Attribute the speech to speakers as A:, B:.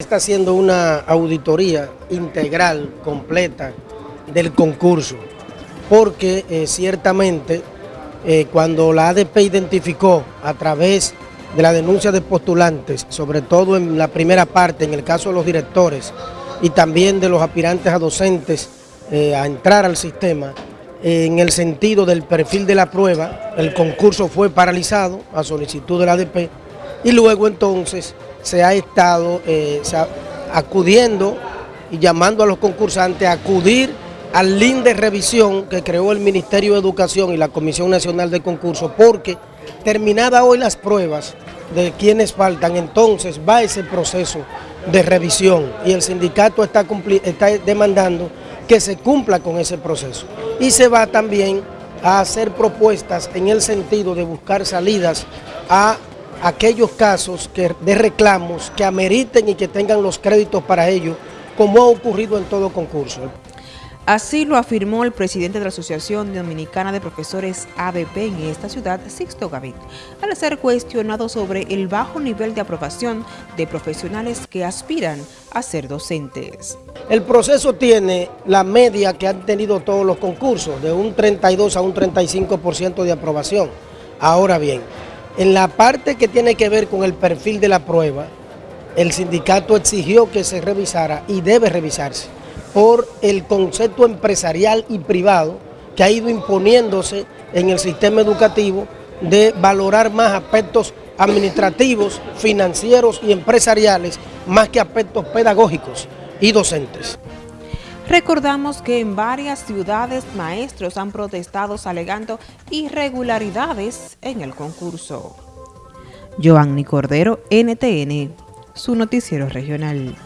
A: Está haciendo una auditoría integral, completa, del concurso, porque eh, ciertamente eh, cuando la ADP identificó a través de la denuncia de postulantes, sobre todo en la primera parte, en el caso de los directores y también de los aspirantes a docentes eh, a entrar al sistema, en el sentido del perfil de la prueba, el concurso fue paralizado a solicitud de la ADP y luego entonces se ha estado eh, acudiendo y llamando a los concursantes a acudir al link de revisión que creó el Ministerio de Educación y la Comisión Nacional de Concursos, porque terminada hoy las pruebas de quienes faltan, entonces va ese proceso de revisión y el sindicato está, está demandando que se cumpla con ese proceso. Y se va también a hacer propuestas en el sentido de buscar salidas a aquellos casos que, de reclamos que ameriten y que tengan los créditos para ello, como ha ocurrido en todo concurso.
B: Así lo afirmó el presidente de la Asociación Dominicana de Profesores ADP en esta ciudad, Sixto Gavit, al ser cuestionado sobre el bajo nivel de aprobación de profesionales que aspiran a ser docentes.
A: El proceso tiene la media que han tenido todos los concursos, de un 32 a un 35% de aprobación. Ahora bien, en la parte que tiene que ver con el perfil de la prueba, el sindicato exigió que se revisara y debe revisarse por el concepto empresarial y privado que ha ido imponiéndose en el sistema educativo de valorar más aspectos administrativos, financieros y empresariales más que aspectos pedagógicos y docentes.
B: Recordamos que en varias ciudades maestros han protestado alegando irregularidades en el concurso. Joanny Cordero, NTN, su noticiero regional.